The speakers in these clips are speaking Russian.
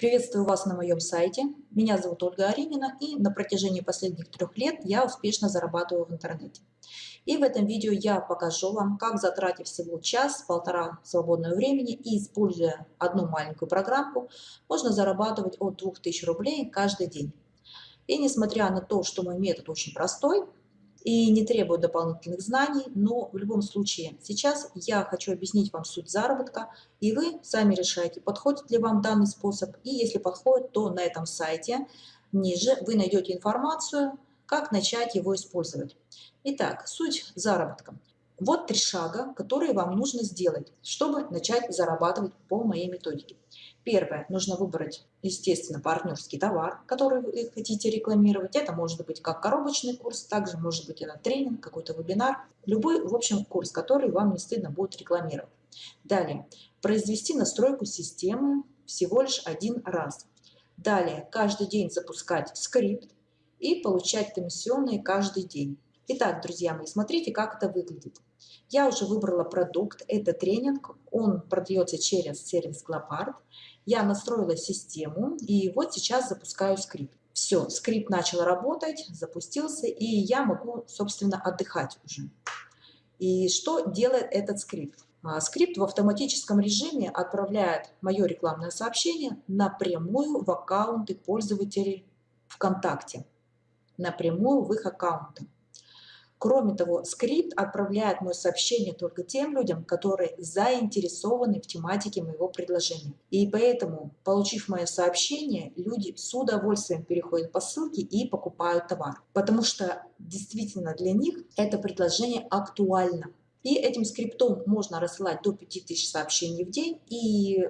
Приветствую вас на моем сайте. Меня зовут Ольга Аринина и на протяжении последних трех лет я успешно зарабатываю в интернете. И в этом видео я покажу вам, как затратив всего час-полтора свободного времени и используя одну маленькую программку, можно зарабатывать от 2000 рублей каждый день. И несмотря на то, что мой метод очень простой, и не требует дополнительных знаний, но в любом случае сейчас я хочу объяснить вам суть заработка, и вы сами решаете, подходит ли вам данный способ, и если подходит, то на этом сайте ниже вы найдете информацию, как начать его использовать. Итак, суть заработка. Вот три шага, которые вам нужно сделать, чтобы начать зарабатывать по моей методике. Первое. Нужно выбрать, естественно, партнерский товар, который вы хотите рекламировать. Это может быть как коробочный курс, также может быть это тренинг, какой-то вебинар. Любой, в общем, курс, который вам не стыдно будет рекламировать. Далее. Произвести настройку системы всего лишь один раз. Далее. Каждый день запускать скрипт и получать комиссионные каждый день. Итак, друзья мои, смотрите, как это выглядит. Я уже выбрала продукт, это тренинг, он продается через сервис Glopard. Я настроила систему и вот сейчас запускаю скрипт. Все, скрипт начал работать, запустился, и я могу, собственно, отдыхать уже. И что делает этот скрипт? А, скрипт в автоматическом режиме отправляет мое рекламное сообщение напрямую в аккаунты пользователей ВКонтакте, напрямую в их аккаунты. Кроме того, скрипт отправляет мое сообщение только тем людям, которые заинтересованы в тематике моего предложения. И поэтому, получив мое сообщение, люди с удовольствием переходят по ссылке и покупают товар. Потому что действительно для них это предложение актуально. И этим скриптом можно рассылать до 5000 сообщений в день. И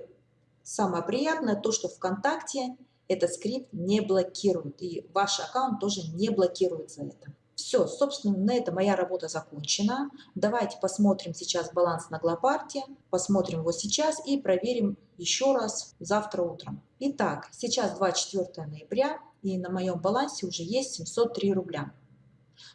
самое приятное то, что ВКонтакте этот скрипт не блокирует. И ваш аккаунт тоже не блокирует за это. Все, собственно, на этом моя работа закончена. Давайте посмотрим сейчас баланс на Глопарте, посмотрим его сейчас и проверим еще раз завтра утром. Итак, сейчас 24 ноября и на моем балансе уже есть 703 рубля.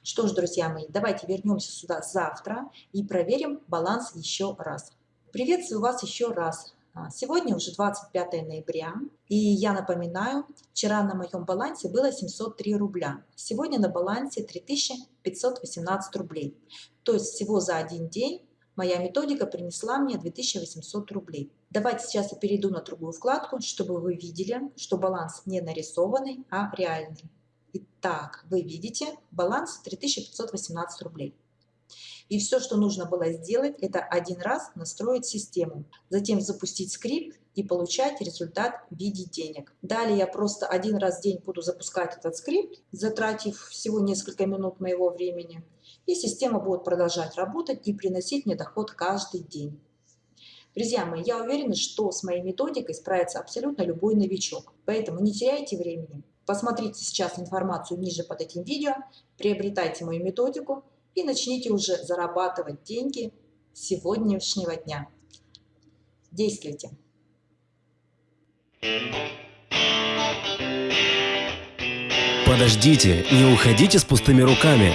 Что ж, друзья мои, давайте вернемся сюда завтра и проверим баланс еще раз. Приветствую вас еще раз. А, сегодня уже 25 ноября, и я напоминаю, вчера на моем балансе было 703 рубля, сегодня на балансе 3518 рублей. То есть всего за один день моя методика принесла мне 2800 рублей. Давайте сейчас я перейду на другую вкладку, чтобы вы видели, что баланс не нарисованный, а реальный. Итак, вы видите баланс 3518 рублей. И все, что нужно было сделать, это один раз настроить систему, затем запустить скрипт и получать результат в виде денег. Далее я просто один раз в день буду запускать этот скрипт, затратив всего несколько минут моего времени. И система будет продолжать работать и приносить мне доход каждый день. Друзья мои, я уверена, что с моей методикой справится абсолютно любой новичок. Поэтому не теряйте времени. Посмотрите сейчас информацию ниже под этим видео, приобретайте мою методику и начните уже зарабатывать деньги сегодняшнего дня. Действуйте! Подождите, не уходите с пустыми руками.